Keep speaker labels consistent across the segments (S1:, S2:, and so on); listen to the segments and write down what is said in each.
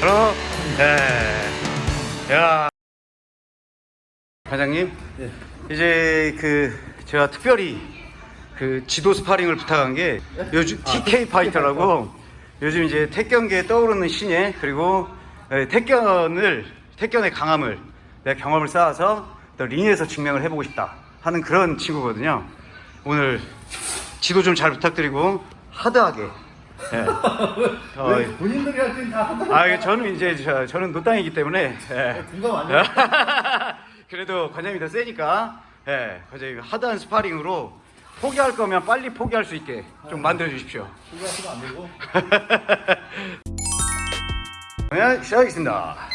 S1: 바로 예. 야 과장님
S2: 예.
S1: 이제 그 제가 특별히 그 지도 스파링을 부탁한 게 요즘 택견 파이터라고 요즘 이제 택견계에 떠오르는 신예 그리고 예, 택견을 택견의 강함을 내 경험을 쌓아서 또 링에서 증명을 해보고 싶다 하는 그런 친구거든요. 오늘 지도 좀 잘 부탁드리고 하드하게. 예. 어,
S2: 왜 본인들이 할 때는 다.
S1: 아, 저는 이제 저, 저는 노땅이기 때문에 예.
S2: 공감 아니에요?
S1: 그래도 관장님이 더 세니까 예, 관장님 하드한 스파링으로 포기할 거면 빨리 포기할 수 있게 좀 만들어 주십시오.
S2: 공감하시면 안 되고.
S1: 네, 시작하겠습니다.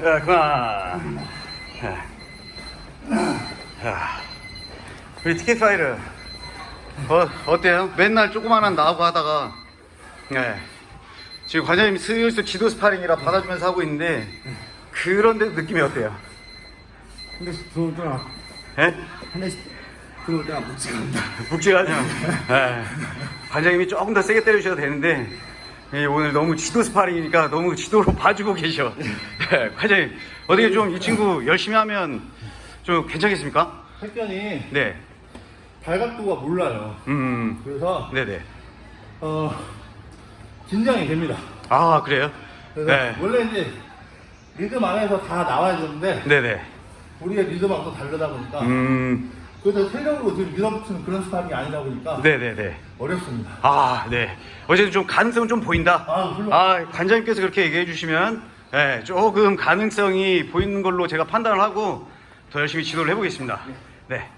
S1: 자, 그만. 자, 자, 우리 택견 파이터, 어때요? 맨날 조그만한 나하고 하다가 네. 지금 관장님이 슬슬 지도 스파링이라 받아주면서 하고 있는데 그런 데 느낌이 어때요?
S2: 근데 들어올 때나,
S1: 예?
S2: 한 대씩 들어올 때나 묵직합니다.
S1: 묵직하죠? 예. 관장님이 조금 더 세게 때려주셔도 되는데 예, 오늘 너무 지도 스파링이니까 너무 지도로 봐주고 계셔. 예, 관장님 어떻게 좀 이 친구 열심히 하면 좀 괜찮겠습니까?
S2: 택견이
S1: 네.
S2: 발각도가 몰라요.
S1: 음.
S2: 그래서,
S1: 네네.
S2: 어, 긴장이 됩니다.
S1: 아 그래요? 네.
S2: 원래 이제 리듬 안에서 다 나와야 되는데
S1: 네네.
S2: 우리의 리듬하고 또 다르다 보니까
S1: 음.
S2: 그래서 체력으로 지금 밀어붙이는 그런 스타일이 아니다 보니까
S1: 네네네.
S2: 어렵습니다.
S1: 아 네. 어쨌든 좀 가능성은 좀 보인다.
S2: 아, 물론.
S1: 아 관장님께서 그렇게 얘기해 주시면 네, 조금 가능성이 보이는 걸로 제가 판단을 하고 더 열심히 지도를 해보겠습니다. 네.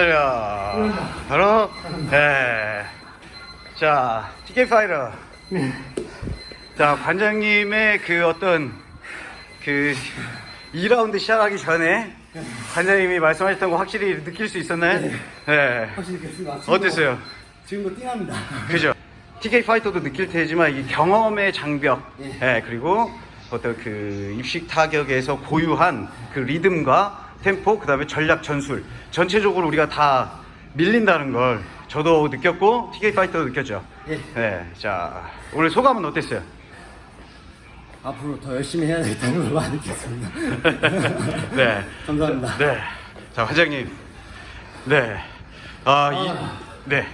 S1: 하려 바로 네. 자 TK 파이터 자 관장님의 그 어떤 그 2라운드 시작하기 전에 관장님이 말씀하셨던 거 확실히 느낄 수 있었나요? 네.
S3: 확실히 됐습니다.
S1: 어땠어요?
S3: 지금도 띵합니다.
S1: 그죠? TK 파이터도 느낄 테지만 이 경험의 장벽,
S3: 예.
S1: 예, 그리고 어떤 그 입식 타격에서 고유한 그 리듬과 템포, 그 다음에 전략 전술, 전체적으로 우리가 다 밀린다는 걸 저도 느꼈고 TK 파이터도 느꼈죠.
S3: 예.
S1: 네, 자 오늘 소감은 어땠어요?
S3: 앞으로 더 열심히 해야 되겠다는 걸 많이 느꼈습니다.
S1: 네,
S3: 감사합니다.
S1: 네, 자 과장님, 네, 아, 이, 네,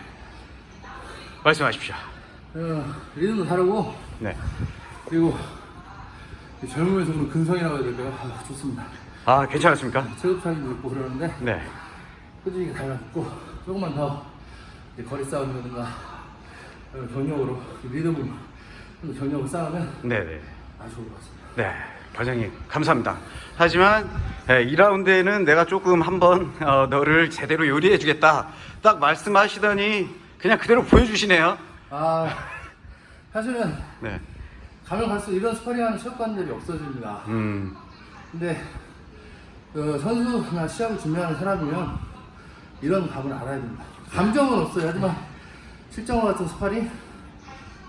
S1: 말씀하십시오.
S2: 어, 리듬도 다르고
S1: 네,
S2: 그리고 그런 근성이라고 해야 될까요? 아, 좋습니다.
S1: 아 괜찮았습니까?
S2: 체급 차이도 있고 그러는데
S1: 네.
S2: 꾸준히 달라붙고 조금만 더 거리 싸움이라든가 그런 경력으로 리듬으로 경력을 쌓으면
S1: 네네.
S2: 아주 좋을 것 같습니다.
S1: 네, 과장님 감사합니다. 하지만 네, 2라운드에는 내가 조금 한번 어, 너를 제대로 요리해 주겠다 딱 말씀하시더니 그냥 그대로 보여주시네요.
S2: 아 사실은
S1: 네,
S2: 가면 갈수록 이런 스파링하는 체육관들이 없어집니다.
S1: 음,
S2: 근데 그 선수나 시합을 준비하는 사람이면 이런 감을 알아야 됩니다. 감정은 없어요. 하지만 실전과 같은 스파링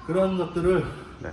S2: 그런 것들을
S1: 네.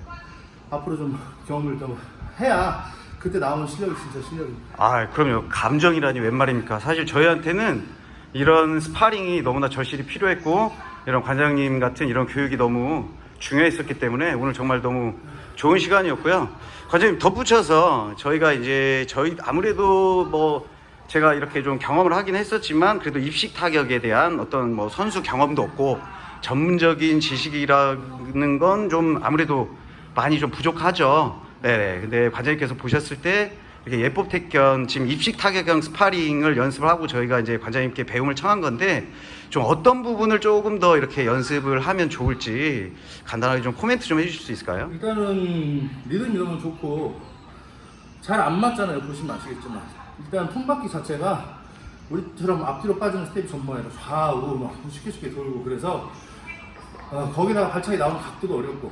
S2: 앞으로 좀 경험을 좀 해야 그때 나오는 실력이 진짜 실력입니다.
S1: 아, 그럼요. 감정이라니 웬 말입니까? 사실 저희한테는 이런 스파링이 너무나 절실히 필요했고 이런 관장님 같은 이런 교육이 너무 중요했었기 때문에 오늘 정말 너무 좋은 시간이었고요. 관장님 덧붙여서 저희가 이제 저희 아무래도 뭐 제가 이렇게 좀 경험을 하긴 했었지만 그래도 입식 타격에 대한 어떤 뭐 선수 경험도 없고 전문적인 지식이라는 건 좀 아무래도 많이 좀 부족하죠. 네, 근데 관장님께서 보셨을 때 이렇게 예법 택견 지금 입식 타격형 스파링을 연습을 하고 저희가 이제 관장님께 배움을 청한 건데 좀 어떤 부분을 조금 더 이렇게 연습을 하면 좋을지 간단하게 좀 코멘트 좀 해주실 수 있을까요?
S2: 일단은 리듬이 너무 좋고 잘 안 맞잖아요. 보시면 아시겠지만 일단 통바퀴 자체가 우리처럼 앞뒤로 빠지는 스텝이 전부 아니라 좌우 막 쉽게 쉽게 돌고 그래서 어, 거기다가 발차기 나오는 각도도 어렵고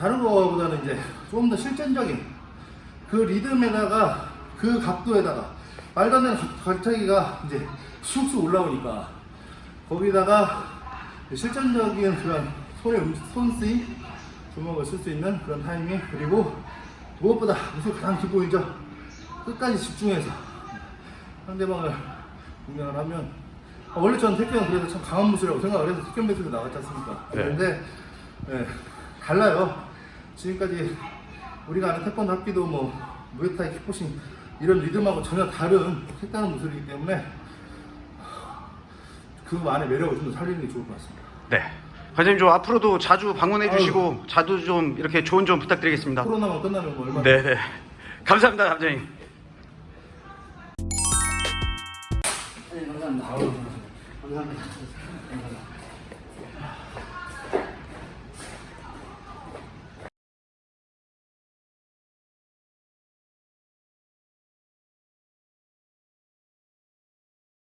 S2: 다른 거보다는 이제 조금 더 실전적인 그 리듬에다가 그 각도에다가 말도 안 되는 가- 발차기가 이제 쑥쑥 올라오니까 거기다가 실전적인 그런 손의 음- 손쓰임 주먹을 쓸 수 있는 그런 타이밍 그리고 무엇보다 무슨 가장 기본이죠? 끝까지 집중해서 상대방을 공략을 하면 아, 원래 저는 태권은 그래도 참 강한 무술이라고 생각을 해서 태권 배틀도 나갔지 않습니까?
S1: 네.
S2: 그런데 예, 달라요. 지금까지 우리가 아는 태권 합기도 뭐 무에타이 킥복싱 이런 리듬하고 전혀 다른 색다른 무술이기 때문에 그 안에 매력을 좀더 살리는 게 좋을 것 같습니다
S1: 네. 관장님 좀 앞으로도 자주 방문해 주시고 자주 좀 이렇게 조언 좀 부탁드리겠습니다.
S2: 코로나만 끝나면 뭐 얼마나
S1: 네네. 감사합니다, 관장님.
S3: 네, 감사합니다.
S2: 아우,
S3: 감사합니다. 감사합니다.